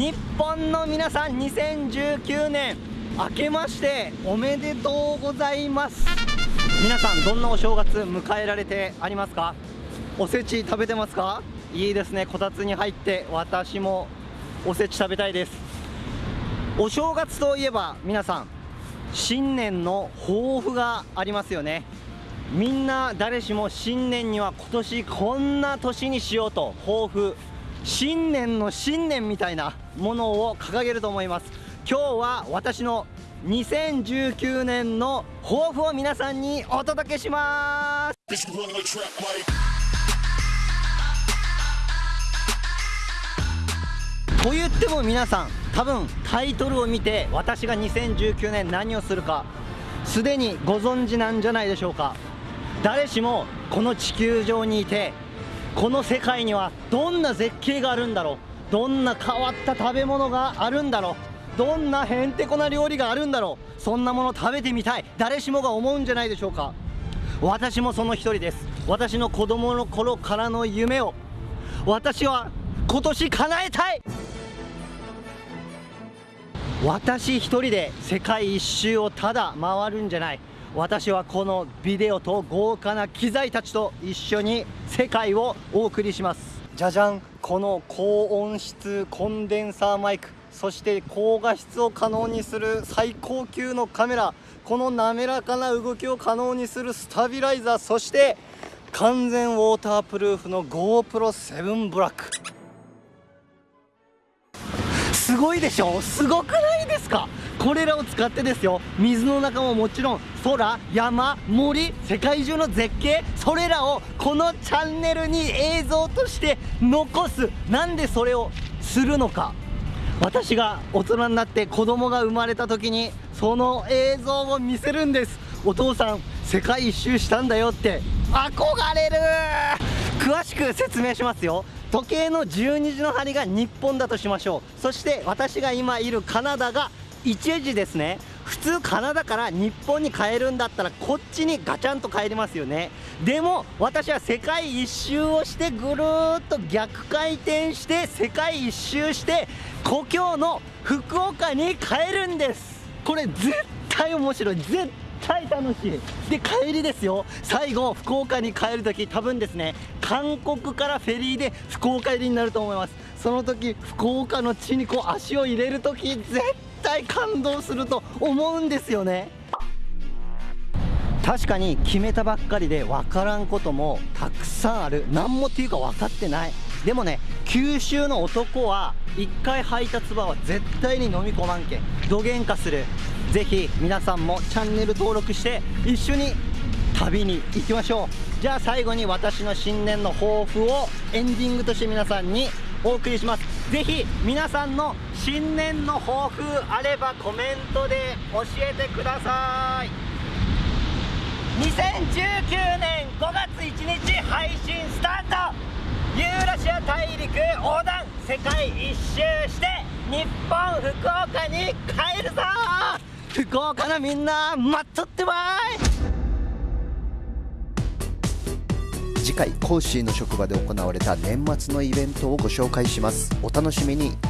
日本の皆さん2019年明けましておめでとうございます。皆さんどんなお正月迎えられてありますか？おせち食べてますか？いいですね。こたつに入って私もおせち食べたいです。お正月といえば皆さん新年の抱負がありますよね。みんな誰しも新年には今年こんな年にしようと抱負新年の新年みたいなものを掲げると思います。今日は私の2019年の抱負を皆さんにお届けします。と言っても皆さん多分タイトルを見て私が2019年何をするかすでにご存知なんじゃないでしょうか。誰しもこの地球上にいてこの世界にはどんな絶景があるんだろう？どんな変わった食べ物があるんだろう？どんなへんてこな料理があるんだろう？そんなもの食べてみたい。誰しもが思うんじゃないでしょうか？私もその一人です。私の子供の頃からの夢を。私は今年叶えたい。私一人で世界一周をただ回るんじゃない。私はこのビデオと豪華な機材たちと一緒に世界をお送りします。じゃじゃんこの高音質コンデンサーマイクそして高画質を可能にする最高級のカメラこの滑らかな動きを可能にするスタビライザーそして完全ウォータープルーフの GoPro7 ブラック。すごいでしょ？すごくない？これらを使ってですよ。水の中ももちろん空山森世界中の絶景それらをこのチャンネルに映像として残す。なんでそれをするのか。私が大人になって子供が生まれた時にその映像を見せるんです。お父さん世界一周したんだよって憧れる。詳しく説明しますよ。時計の12時の針が日本だとしましょう。そして私が今いるカナダが1時ですね。普通カナダから日本に帰るんだったらこっちにガチャンと帰りますよね。でも私は世界一周をしてぐるっと逆回転して世界一周して故郷の福岡に帰るんです。これ絶対面白い。絶対楽しい。で帰りですよ。最後福岡に帰る時多分ですね韓国からフェリーで福岡入りになると思います。その時福岡の地にこう足を入れる時絶対感動すると思うんですよね。確かに決めたばっかりで分からんこともたくさんある。何もっていうか分かってない。でもね九州の男は1回履いた唾は絶対に飲み込まんけん。どげんかする。ぜひ皆さんもチャンネル登録して一緒に旅に行きましょう。じゃあ最後に私の新年の抱負をエンディングとして皆さんにお送りします。ぜひ皆さんの新年の抱負あればコメントで教えてください。2019年5月1日配信スタート。ユーラシア大陸横断世界一周して日本福岡に帰るぞ。福岡のみんな待っとってばい。次回コーシーの職場で行われた年末のイベントをご紹介します。お楽しみに。